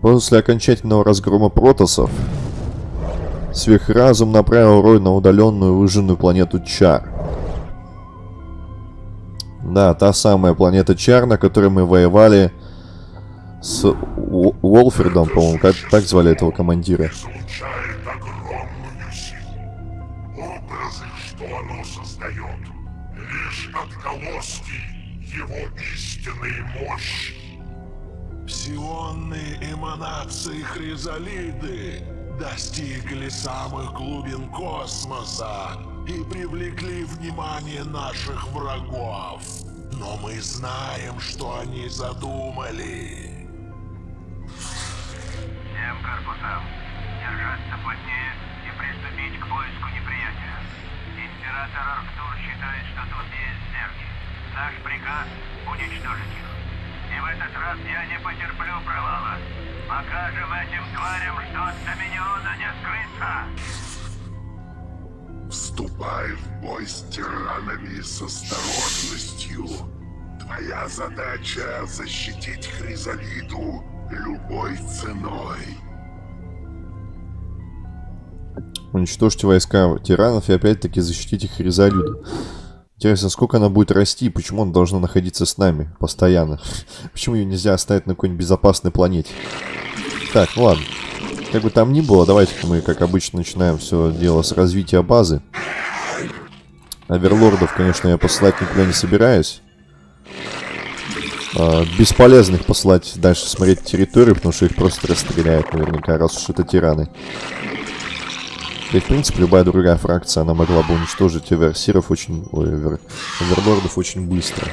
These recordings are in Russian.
После окончательного разгрома протосов, сверхразум направил Рой на удаленную выжженную планету Чар. Да, та самая планета Чар, на которой мы воевали с Уолфердом, по-моему, как так звали этого командира. Его истинной мощи. Псионные эманации Хризалиды достигли самых глубин космоса и привлекли внимание наших врагов. Но мы знаем, что они задумали. Всем корпусам тварям, что от Доминиона не скрыться. Вступай в бой с тиранами с осторожностью. Твоя задача — защитить Хризалиду любой ценой. Уничтожьте войска тиранов и опять-таки защитите Хризалиду. Интересно, сколько она будет расти и почему она должна находиться с нами постоянно? Почему ее нельзя оставить на какой-нибудь безопасной планете? Так, ладно. Как бы там ни было, давайте-ка мы, как обычно, начинаем все дело с развития базы. Оверлордов, конечно, я посылать никуда не собираюсь. А, бесполезно их посылать дальше смотреть территорию, потому что их просто расстреляют наверняка, раз уж это тираны. И, в принципе, любая другая фракция, она могла бы уничтожить оверсиров очень... Ой, овер... оверлордов очень быстро.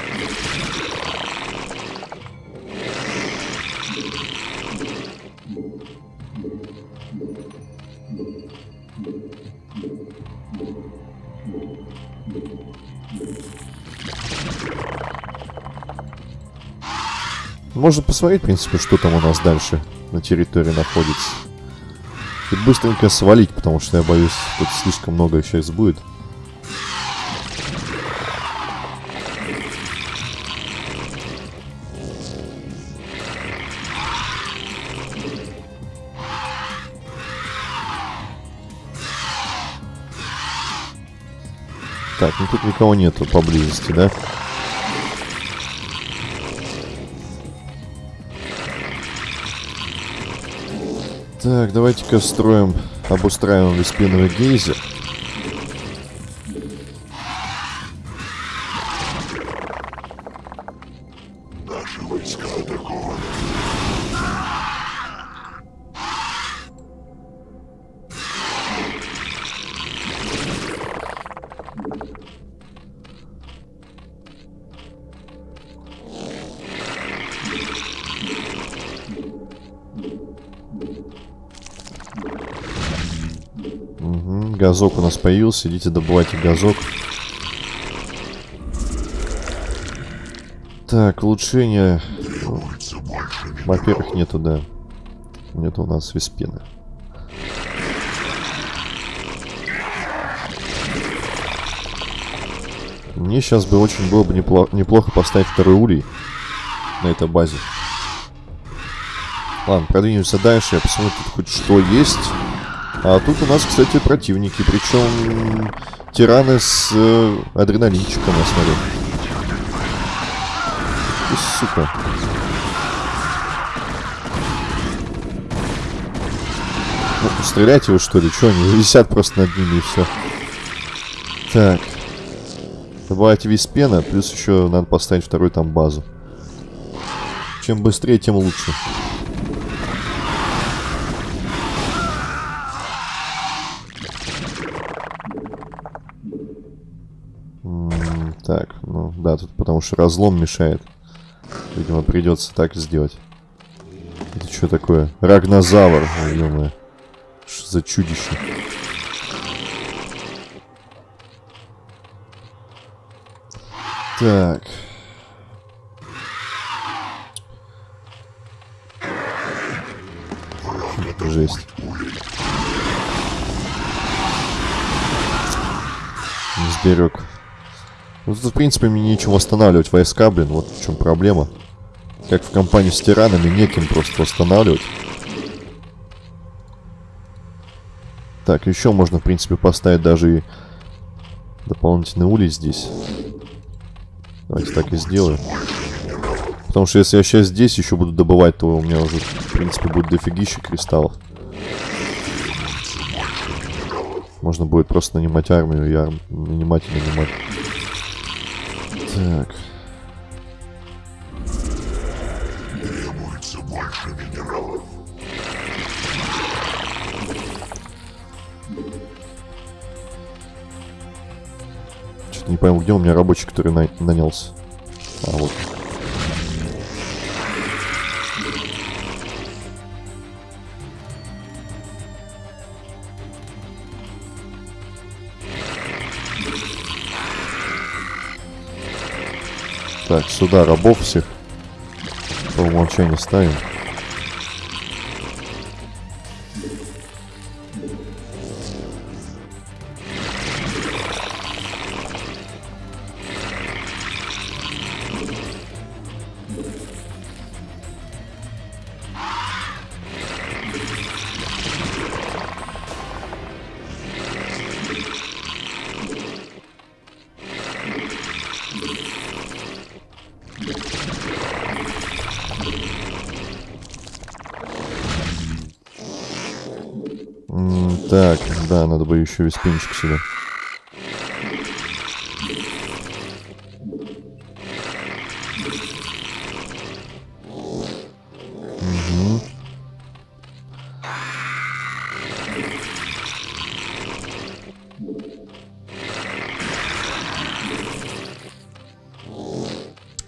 Можно посмотреть, в принципе, что там у нас дальше на территории находится. И быстренько свалить, потому что я боюсь, тут слишком много сейчас будет. Так, ну тут никого нету поблизости, да? Так, давайте-ка строим, обустраиваем виспиновый гейзер. Газок у нас появился, идите добывайте газок. Так, улучшение. Во-первых, нету, да. Нету у нас виспена. Мне сейчас бы очень было бы непло- неплохо поставить второй улей на этой базе. Ладно, продвинемся дальше, я посмотрю, тут хоть что есть. А тут у нас, кстати, противники, причем тираны с э, адреналинчиком, я смотрю. Ты, сука. Ну, стрелять его, что ли? Че, они висят просто над ними и все. Так. Добавить виспена, плюс еще надо поставить вторую там базу. Чем быстрее, тем лучше. Так, ну да, тут потому что разлом мешает. Видимо, придется так сделать. Это что такое? Рагнозавр, ё Что за чудище? Так. Жесть. Не сберег. Ну тут, в принципе, мне нечего восстанавливать войска, блин, вот в чем проблема. Как в компании с тиранами, неким просто восстанавливать. Так, еще можно, в принципе, поставить даже и дополнительный улей здесь. Давайте так и сделаем. Потому что если я сейчас здесь еще буду добывать, то у меня уже, в принципе, будет дофигища кристаллов. Можно будет просто нанимать армию и арм... нанимать и нанимать. Так. Требуется больше минералов. Что-то не пойму, где у меня рабочий, который на... нанялся. А, вот. Так, сюда рабов всех по умолчанию ставим. Так, да, надо бы еще весь пенчик сюда. Мгм.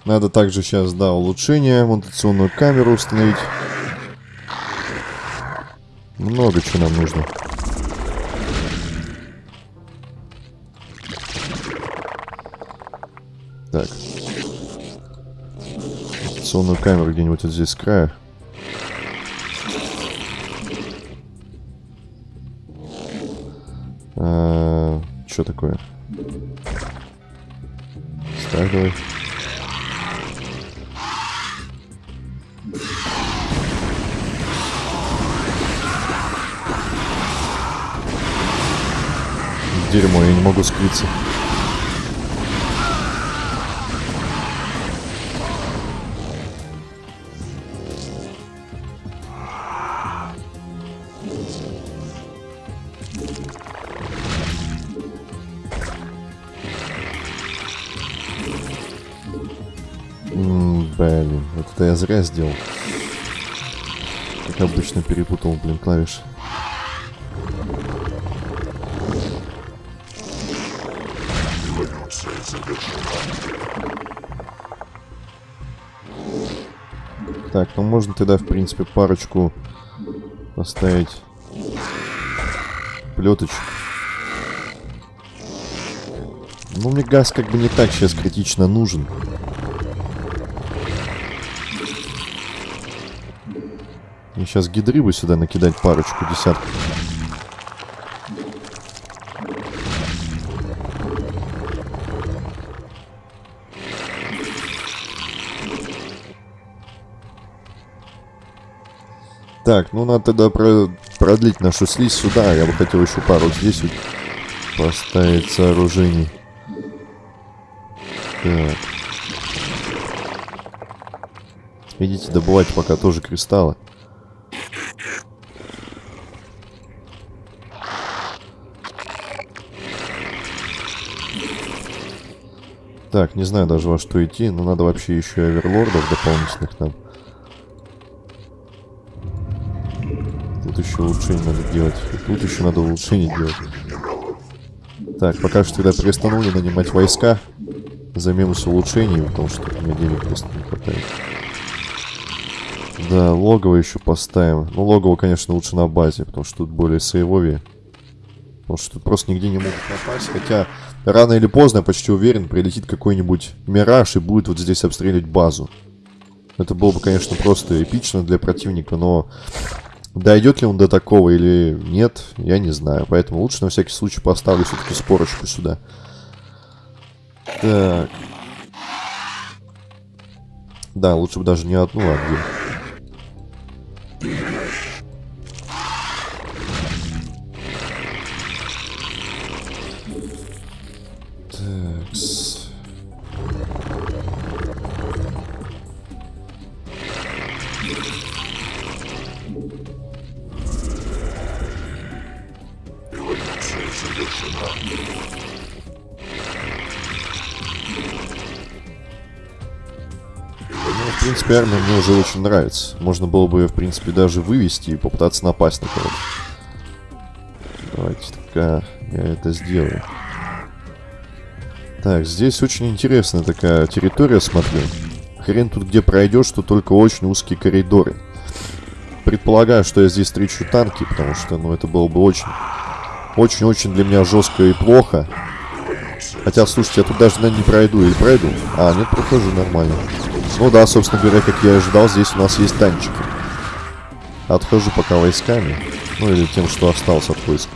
Надо также сейчас, да, улучшение, монтационную камеру установить. Много чего нам нужно. Так. Сонную камеру где-нибудь вот здесь с края. А, что такое? Ставь давай. Дерьмо, я не могу скрыться. Блин, вот это я зря сделал. Как обычно перепутал, блин, клавиши. Так, ну можно тогда, в принципе, парочку поставить плеточек. Ну, мне газ как бы не так сейчас критично нужен. Мне сейчас гидры бы сюда накидать парочку, десятку. Так, ну надо тогда про- продлить нашу слизь сюда. Я бы хотел еще пару здесь вот поставить сооружений. Так. Идите добывать пока тоже кристаллы. Так, не знаю даже во что идти, но надо вообще еще оверлордов дополнительных нам. Еще улучшение надо делать. И тут еще надо улучшение делать. Так, пока что тогда перестанули нанимать войска. Займемся улучшением, потому что у меня денег просто не хватает. Да, логово еще поставим. Ну, логово, конечно, лучше на базе, потому что тут более сейвовее. Потому что тут просто нигде не могут напасть. Хотя, рано или поздно, я почти уверен, прилетит какой-нибудь мираж и будет вот здесь обстреливать базу. Это было бы, конечно, просто эпично для противника, но дойдет ли он до такого или нет, я не знаю. Поэтому лучше на всякий случай поставлю все-таки спорочку сюда. Так. Да, лучше бы даже не одну, а две. Армия мне уже очень нравится. Можно было бы ее, в принципе, даже вывести и попытаться напасть на кого-то. Давайте только я это сделаю. Так, здесь очень интересная такая территория, смотрю. Хрен тут где пройдешь, что только очень узкие коридоры. Предполагаю, что я здесь встречу танки, потому что, ну, это было бы очень... Очень-очень для меня жестко и плохо. Хотя, слушайте, я тут даже, наверное, не пройду. Или пройду? А, нет, прохожу нормально. Ну да, собственно говоря, как я и ожидал, здесь у нас есть танчики. Отхожу пока войсками. Ну, или тем, что осталось от войск.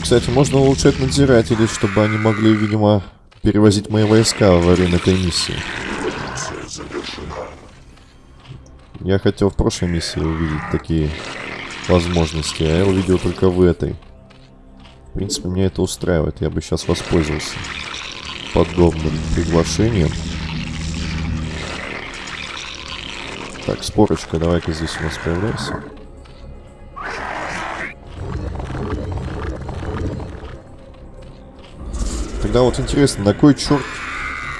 Кстати, можно улучшать надзирателей, чтобы они могли, видимо, перевозить мои войска во время этой миссии. Я хотел в прошлой миссии увидеть такие возможности, а я увидел только в этой. В принципе, меня это устраивает. Я бы сейчас воспользовался подобным приглашением. Так, спорочка, давай-ка здесь у нас появляйся. Тогда вот интересно, на кой черт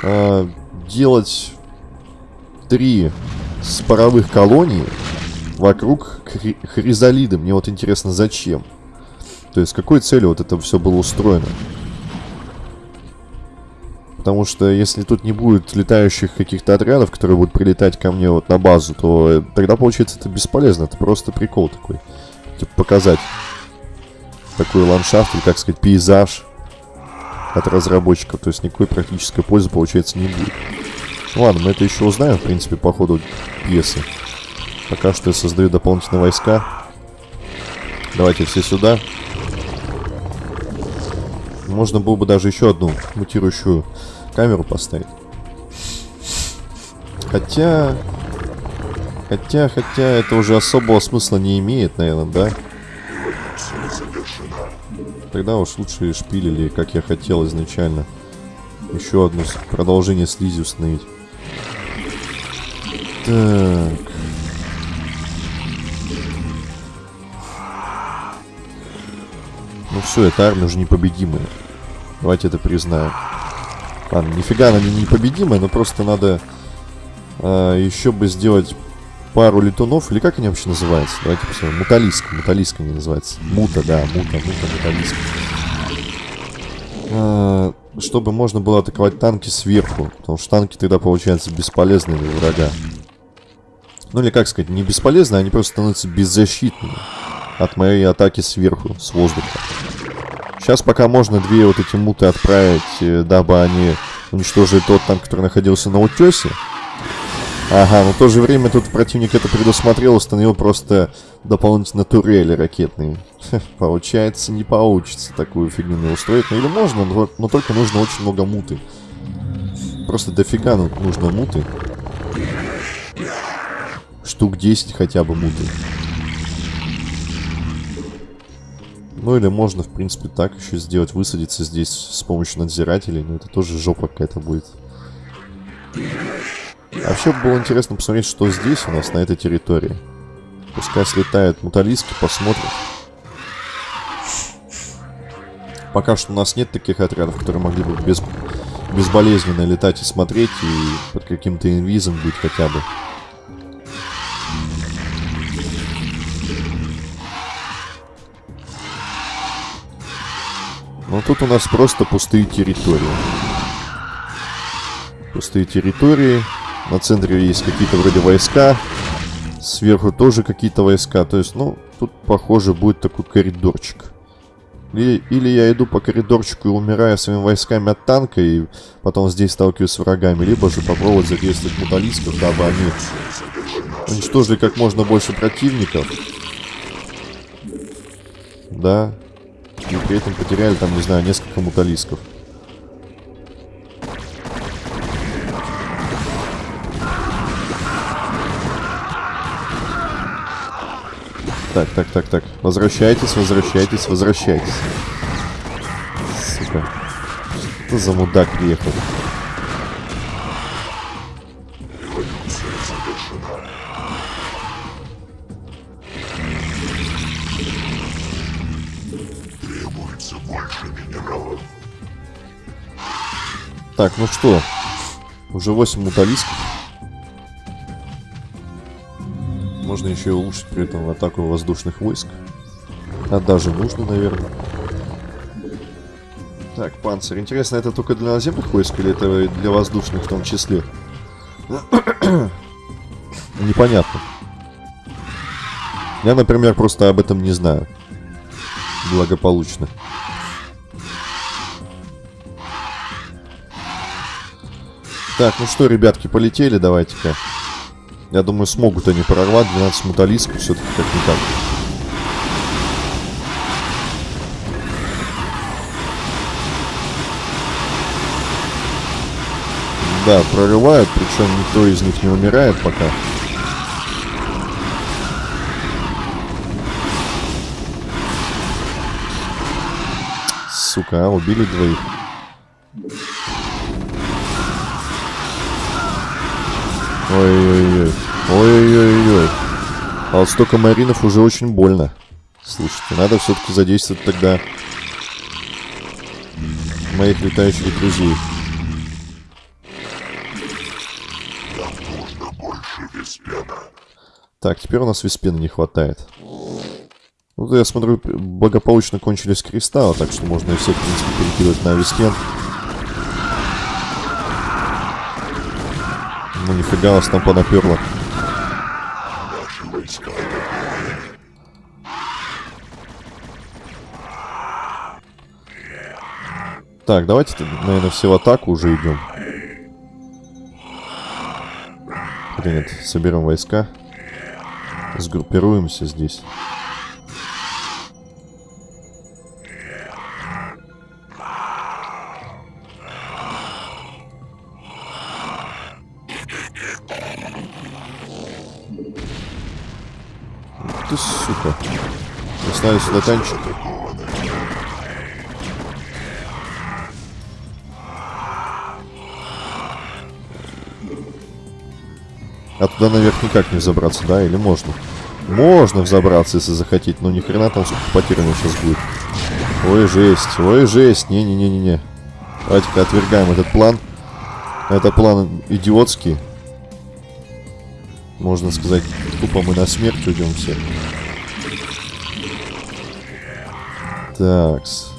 э, делать три споровых колоний вокруг хри хризалида? Мне вот интересно, зачем? То есть, с какой целью вот это все было устроено? Потому что если тут не будет летающих каких-то отрядов, которые будут прилетать ко мне вот на базу, то тогда получается это бесполезно. Это просто прикол такой. Типа показать такой ландшафт или, как сказать, пейзаж от разработчиков. То есть никакой практической пользы, получается, не будет. Ну ладно, мы это еще узнаем, в принципе, по ходу пьесы. Пока что я создаю дополнительные войска. Давайте все сюда. Можно было бы даже еще одну мутирующую камеру поставить. Хотя... Хотя, хотя, это уже особого смысла не имеет, наверное, да? Тогда уж лучше шпилили, как я хотел изначально. Еще одно продолжение слизи установить. Так. Ну все, эта армия уже непобедимая. Давайте это признаем. Ладно, нифига она не непобедимая, но просто надо э, еще бы сделать пару летунов, или как они вообще называются? Давайте посмотрим. Муталиска, муталиска они называются. Мута, да, мута, мута, муталиска. Э, чтобы можно было атаковать танки сверху, потому что танки тогда получаются бесполезными для врага. Ну или как сказать, не бесполезны, они просто становятся беззащитными от моей атаки сверху, с воздуха. Сейчас пока можно две вот эти муты отправить, э, дабы они уничтожили тот танк, который находился на утесе. Ага, но в то же время тут противник это предусмотрел, установил просто дополнительно турели ракетные. получается, не получится такую фигню устроить. Ну или можно, но, но только нужно очень много муты. Просто дофига нужно муты. Штук 10 хотя бы муты. Ну или можно, в принципе, так еще сделать, высадиться здесь с помощью надзирателей, но это тоже жопа какая-то будет. Вообще было интересно посмотреть, что здесь у нас, на этой территории. Пускай слетают муталиски, посмотрим. Пока что у нас нет таких отрядов, которые могли бы без, безболезненно летать и смотреть, и под каким-то инвизом быть хотя бы. Но тут у нас просто пустые территории. Пустые территории. На центре есть какие-то вроде войска. Сверху тоже какие-то войска. То есть, ну, тут, похоже, будет такой коридорчик. Или, или я иду по коридорчику и умираю своими войсками от танка, и потом здесь сталкиваюсь с врагами. Либо же попробовать задействовать муталистов, дабы они уничтожили как можно больше противников. Да, и при этом потеряли там, не знаю, несколько муталисков. Так, так, так, так. Возвращайтесь, возвращайтесь, возвращайтесь. Сука. Что за мудак приехал? понадобится больше минералов. Так, ну что, уже 8 муталисков. Можно еще и улучшить при этом атаку воздушных войск. А даже нужно, наверное. Так, панцирь. Интересно, это только для наземных войск или это для воздушных в том числе? Непонятно. Я, например, просто об этом не знаю. Благополучно. Так, ну что, ребятки, полетели, давайте-ка. Я думаю, смогут они прорвать 12 муталисков все-таки как-никак. Да, прорывают, причем никто из них не умирает пока. Сука, а, убили двоих. Ой-ой-ой. Ой-ой-ой. А вот столько маринов уже очень больно. Слушайте, надо все-таки задействовать тогда моих летающих друзей. Так, теперь у нас виспена не хватает. Ну, я смотрю, благополучно кончились кристаллы, так что можно и всех, в принципе, перекидывать на виспен. Ну, нифига вас там понаперло. Так, давайте, наверное, все в атаку уже идем. Нет, соберем войска. Сгруппируемся здесь. Оставили сюда танчик. А туда наверх никак не забраться, да? Или можно? Можно взобраться, если захотеть, но ни хрена там сколько меня сейчас будет. Ой, жесть, ой, жесть. Не-не-не-не-не. Давайте-ка отвергаем этот план. Это план идиотский. Можно сказать, тупо мы на смерть уйдем все. Такс.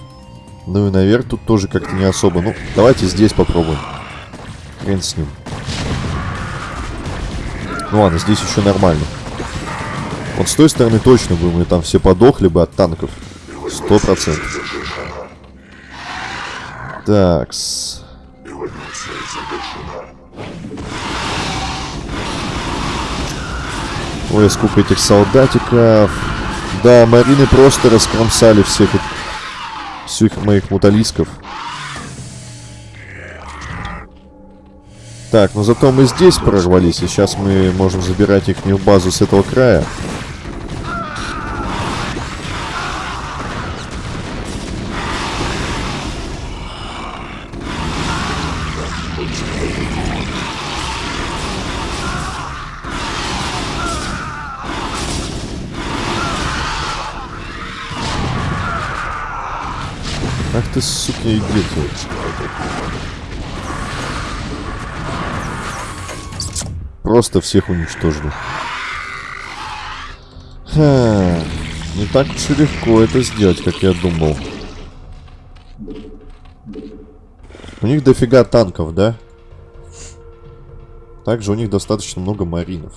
Ну и наверх тут тоже как-то не особо. Ну, давайте здесь попробуем. Хрен с ним. Ну ладно, здесь еще нормально. Вот с той стороны точно бы мы там все подохли бы от танков. Сто процентов. Эволюция завершена. Ой, сколько этих солдатиков. Да, марины просто раскромсали всех, всех моих муталисков. Так, но зато мы здесь прорвались, и сейчас мы можем забирать их базу с этого края. Сука, дети. Просто всех уничтожили. Ха, не так уж и легко это сделать, как я думал. У них дофига танков, да? Также у них достаточно много маринов.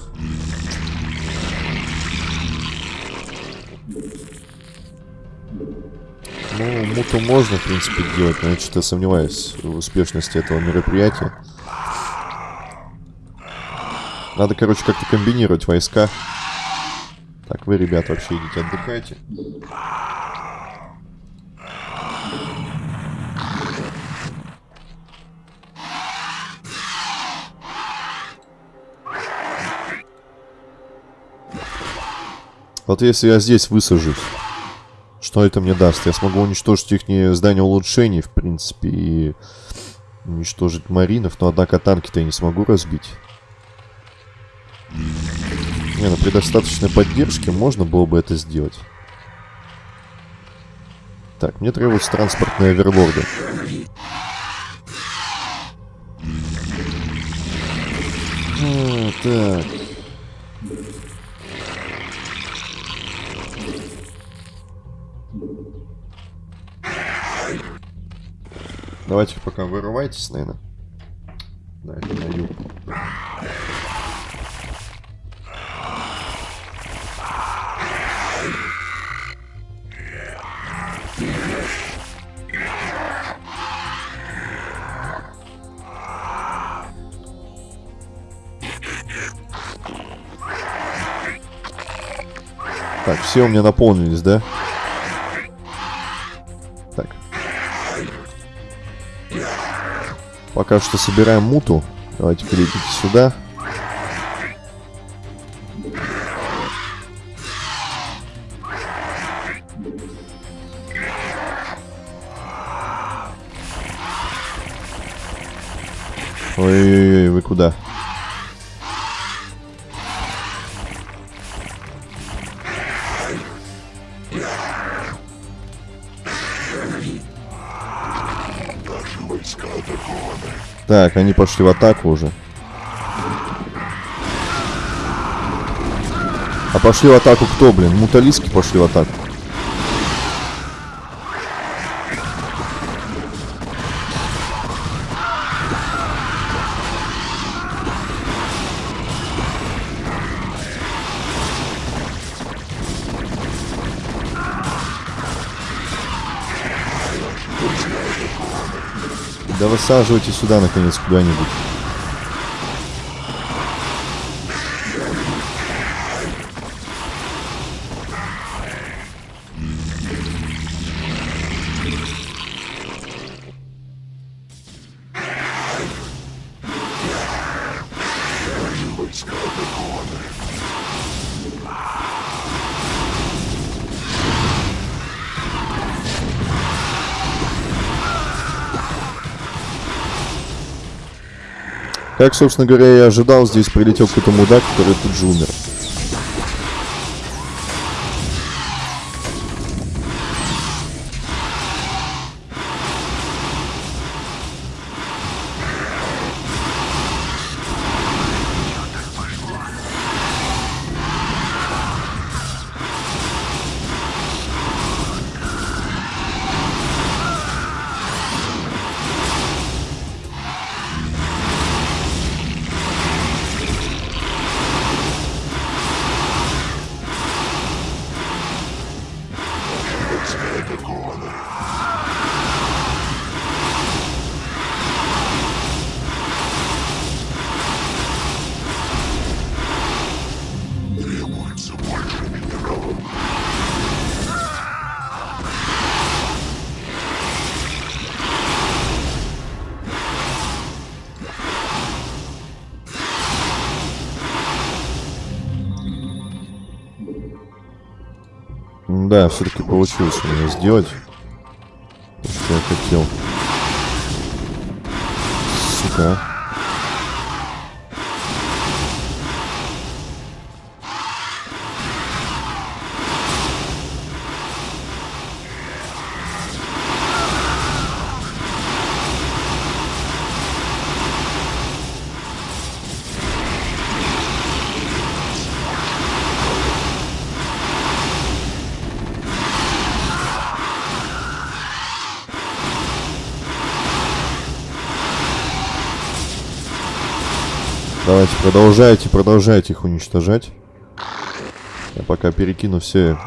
Ну, муту можно, в принципе, делать, но я что-то сомневаюсь в успешности этого мероприятия. Надо, короче, как-то комбинировать войска. Так, вы, ребят, вообще идите отдыхайте. Вот если я здесь высажусь, что это мне даст? Я смогу уничтожить их здание улучшений, в принципе, и уничтожить маринов, но, однако, танки-то я не смогу разбить. Не, ну при достаточной поддержке можно было бы это сделать. Так, мне требуются транспортные оверлорды. А, так. Давайте пока вырывайтесь, наверное. Да, это на юг. Так, все у меня наполнились, да? Так. Пока что собираем муту. Давайте перейдите сюда. Ой-ой-ой, вы куда? Так, они пошли в атаку уже. А пошли в атаку кто, блин? Муталиски пошли в атаку. Да высаживайте сюда, наконец, куда-нибудь. Как, собственно говоря, и ожидал, здесь прилетел какой-то мудак, который тут же умер. Да, все-таки получилось у меня сделать. То, что я хотел. Сука. Давайте, продолжайте, продолжайте их уничтожать. Я пока перекину все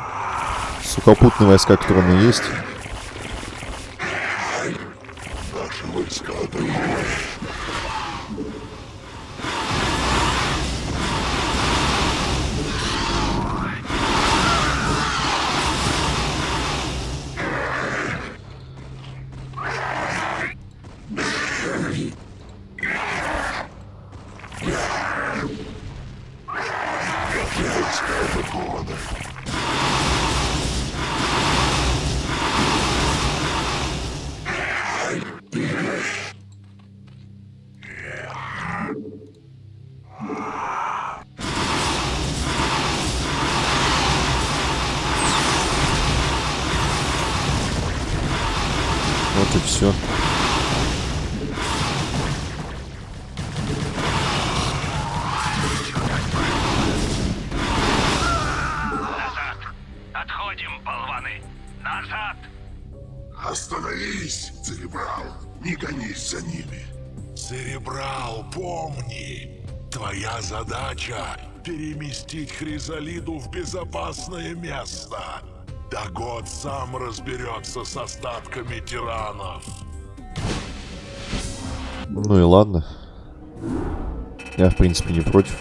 сухопутные войска, которые у меня есть. это все. Назад! Отходим, болваны! Назад! Остановись, Церебрал! Не гонись за ними! Церебрал, помни! Твоя задача — переместить Хризалиду в безопасное место! Да год сам разберется с остатками тиранов. Ну и ладно. Я, в принципе, не против.